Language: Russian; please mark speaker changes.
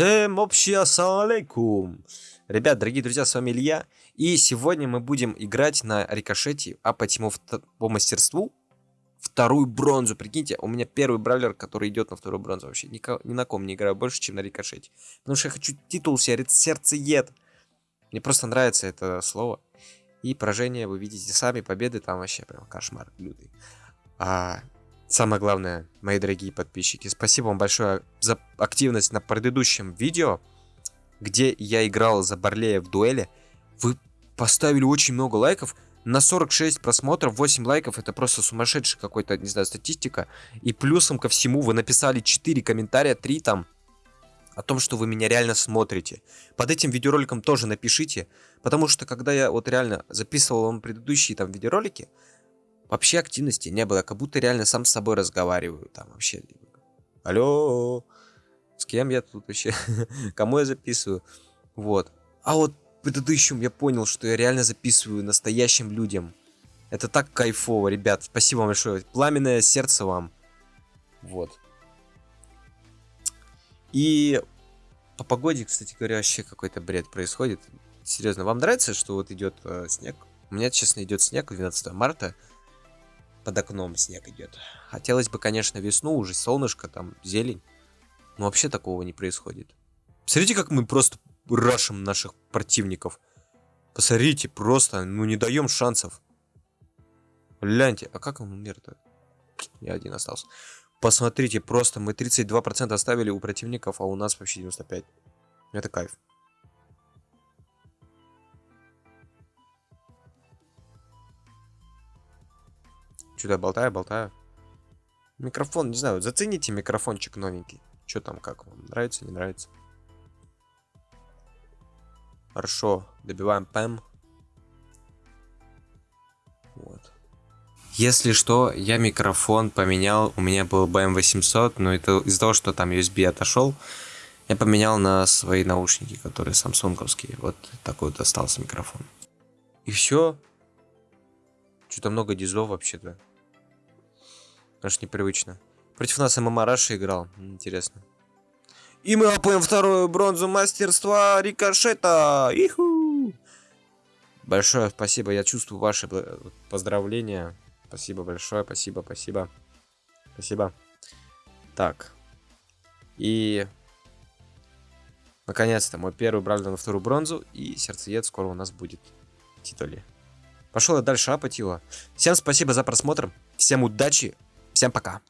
Speaker 1: Всем общий ассалам алейкум. Ребят, дорогие друзья, с вами Илья. И сегодня мы будем играть на рикошете, апать ему по мастерству вторую бронзу. Прикиньте, у меня первый бравлер, который идет на вторую бронзу. Вообще ни, ни на ком не играю больше, чем на рикошете. Потому что я хочу титул себе сердцеед. Мне просто нравится это слово. И поражение вы видите сами, победы там вообще прям кошмар лютый. А, Самое главное, мои дорогие подписчики, спасибо вам большое за активность на предыдущем видео, где я играл за Барлея в дуэли. Вы поставили очень много лайков, на 46 просмотров, 8 лайков, это просто сумасшедшая какой-то, не знаю, статистика. И плюсом ко всему вы написали 4 комментария, 3 там, о том, что вы меня реально смотрите. Под этим видеороликом тоже напишите, потому что когда я вот реально записывал вам предыдущие там видеоролики, Вообще активности не было, как будто реально сам с собой разговариваю. Там вообще. Алло, с кем я тут вообще? Кому я записываю? Вот. А вот предыдущем я понял, что я реально записываю настоящим людям. Это так кайфово, ребят. Спасибо вам большое. Пламенное сердце вам. Вот. И по погоде, кстати говоря, вообще какой-то бред происходит. Серьезно, вам нравится, что вот идет э, снег? У меня, честно, идет снег 12 марта под окном снег идет. Хотелось бы, конечно, весну, уже солнышко, там, зелень. Но вообще такого не происходит. Смотрите, как мы просто рашим наших противников. Посмотрите, просто, ну не даем шансов. Гляньте, а как он умер-то? Я один остался. Посмотрите, просто мы 32% оставили у противников, а у нас вообще 95%. Это кайф. Что-то болтаю, болтаю. Микрофон, не знаю, зацените микрофончик новенький. Что там, как вам? Нравится, не нравится? Хорошо, добиваем ПЭМ. Вот. Если что, я микрофон поменял, у меня был BM800, но это из-за того, что там USB отошел, я поменял на свои наушники, которые самсунговские. Вот такой вот остался микрофон. И все. Что-то много дизов вообще-то. Аж непривычно. Против нас ММА Раша играл. Интересно. И мы опоем вторую бронзу мастерства рикошета. Иху! Большое спасибо. Я чувствую ваши поздравления. Спасибо большое. Спасибо, спасибо. Спасибо. Так. И... Наконец-то мой первый брали на вторую бронзу. И сердцеед скоро у нас будет в титуле. Пошел я дальше апатила. Всем спасибо за просмотр. Всем удачи. Всем пока.